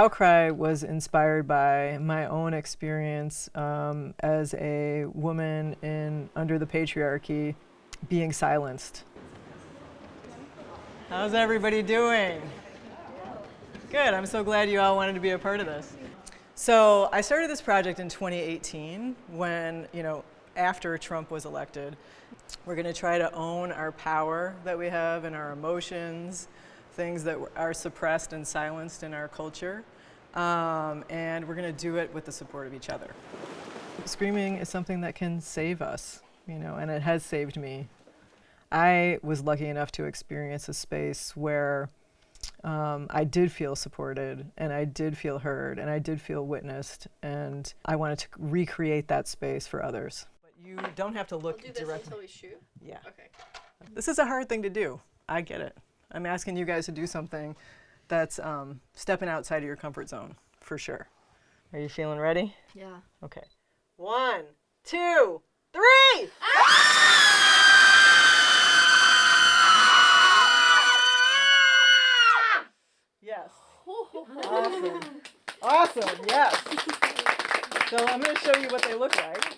Outcry was inspired by my own experience um, as a woman in under the patriarchy being silenced. How's everybody doing? Good, I'm so glad you all wanted to be a part of this. So I started this project in 2018 when, you know, after Trump was elected. We're going to try to own our power that we have and our emotions, things that are suppressed and silenced in our culture. Um, and we're going to do it with the support of each other. Screaming is something that can save us, you know, and it has saved me. I was lucky enough to experience a space where um, I did feel supported and I did feel heard and I did feel witnessed and I wanted to recreate that space for others. But you don't have to look We'll do this directly. until we shoot. Yeah. Okay. This is a hard thing to do. I get it. I'm asking you guys to do something that's um, stepping outside of your comfort zone, for sure. Are you feeling ready? Yeah. Okay. One, two, three! Yes. Awesome. Awesome, yes. So I'm going to show you what they look like.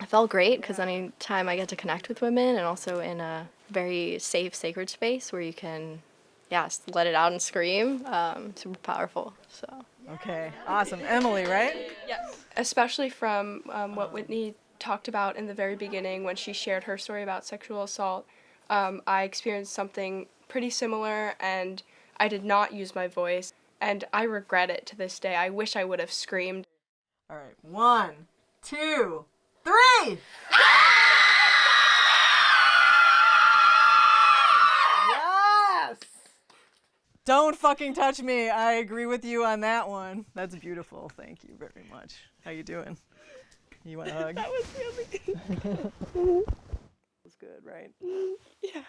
I felt great because anytime I get to connect with women and also in a very safe, sacred space where you can, yeah, let it out and scream, um, super powerful. So. Okay, awesome. Emily, right? Yes, especially from um, what Whitney talked about in the very beginning when she shared her story about sexual assault. Um, I experienced something pretty similar and I did not use my voice and I regret it to this day. I wish I would have screamed. All right, one, two, three! Yes! Don't fucking touch me. I agree with you on that one. That's beautiful. Thank you very much. How you doing? You want a hug? that was really good. was good, right? Yeah.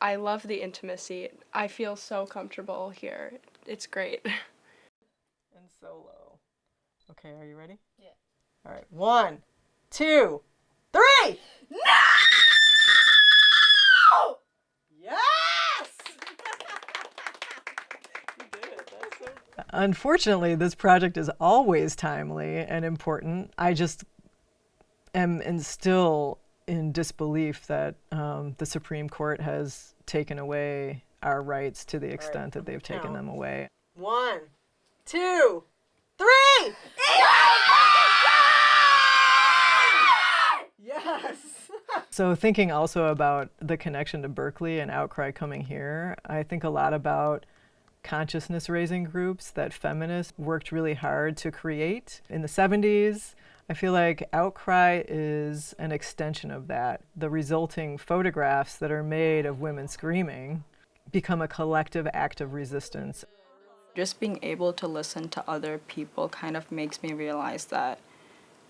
I love the intimacy. I feel so comfortable here. It's great. And solo. Okay, are you ready? Yeah. All right, one, two, three! No! Yes! Unfortunately, this project is always timely and important. I just am and still in disbelief that um, the Supreme Court has taken away our rights to the extent that they've taken them away. One, two, three! Yes! so, thinking also about the connection to Berkeley and Outcry coming here, I think a lot about consciousness raising groups that feminists worked really hard to create in the 70s. I feel like Outcry is an extension of that. The resulting photographs that are made of women screaming become a collective act of resistance. just being able to listen to other people kind of makes me realize that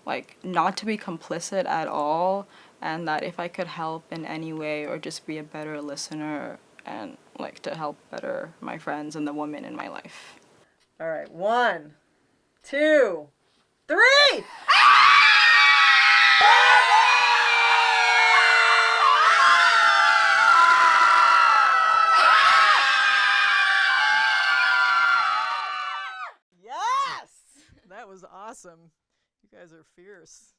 like not to be complicit at all and that if I could help in any way or just be a better listener and like to help better my friends and the women in my life. All right, one, two, three! Yes! That was awesome. You guys are fierce.